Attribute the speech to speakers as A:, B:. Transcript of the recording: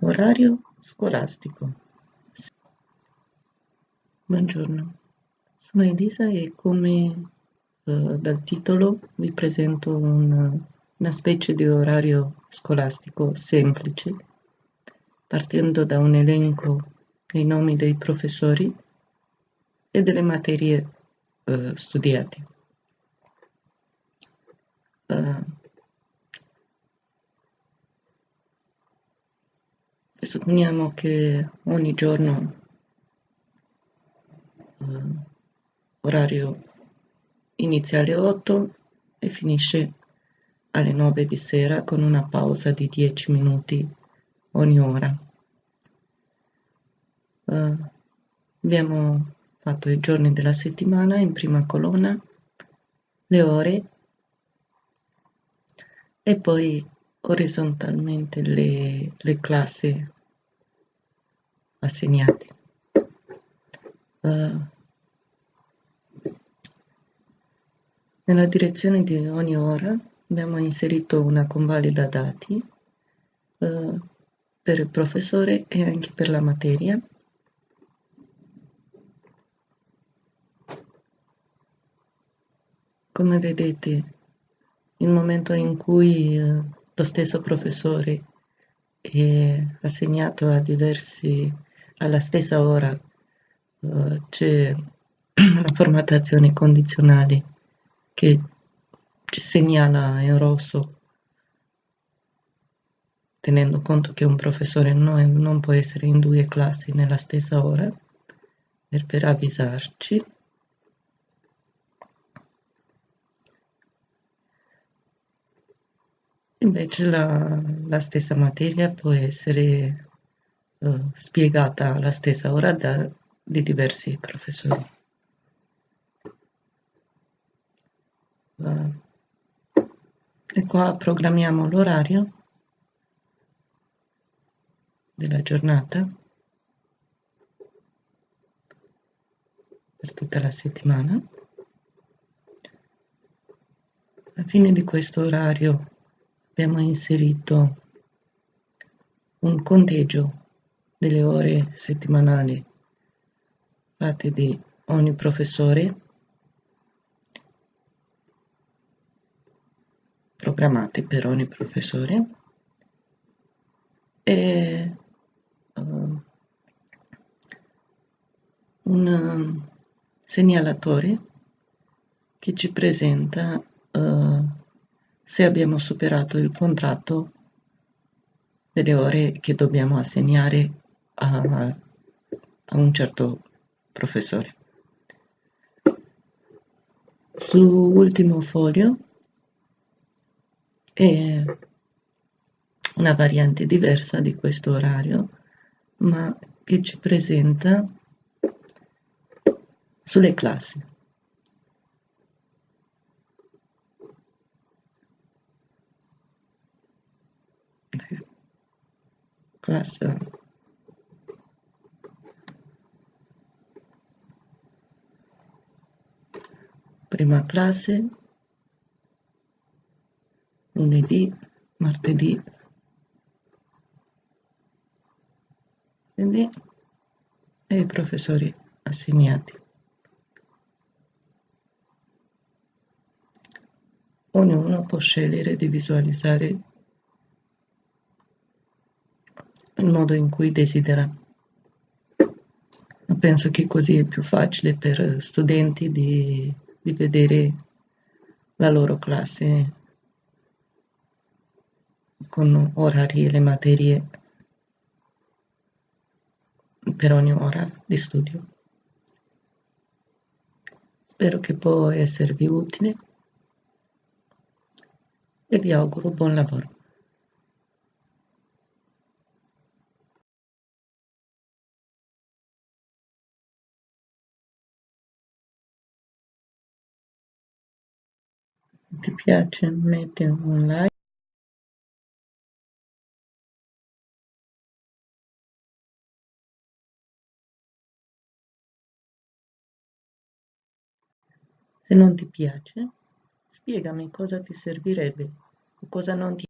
A: Orario scolastico. Buongiorno, sono Elisa e come eh, dal titolo vi presento un, una specie di orario scolastico semplice, partendo da un elenco dei nomi dei professori e delle materie eh, studiate. Uh, supponiamo che ogni giorno uh, orario inizia alle 8 e finisce alle 9 di sera con una pausa di 10 minuti ogni ora. Uh, abbiamo fatto i giorni della settimana in prima colonna, le ore e poi orizzontalmente le, le classi assegnate. Uh, nella direzione di ogni ora abbiamo inserito una convalida dati uh, per il professore e anche per la materia. Come vedete il momento in cui eh, lo stesso professore è assegnato a diversi alla stessa ora eh, c'è la formattazione condizionale che ci segnala in rosso tenendo conto che un professore non, non può essere in due classi nella stessa ora per, per avvisarci. Invece la, la stessa materia può essere uh, spiegata alla stessa ora da, di diversi professori. E qua programmiamo l'orario della giornata per tutta la settimana. Alla fine di questo orario abbiamo inserito un conteggio delle ore settimanali fatte di ogni professore programmate per ogni professore. E uh, un segnalatore che ci presenta uh, se abbiamo superato il contratto delle ore che dobbiamo assegnare a, a un certo professore. Sull'ultimo foglio è una variante diversa di questo orario, ma che ci presenta sulle classi. classe prima classe lunedì martedì quindi e i professori assegnati ognuno può scegliere di visualizzare il modo in cui desidera. Penso che così è più facile per studenti di, di vedere la loro classe con orari e le materie per ogni ora di studio. Spero che può esservi utile e vi auguro buon lavoro. Ti piace metti un like. Se non ti piace spiegami cosa ti servirebbe o cosa non ti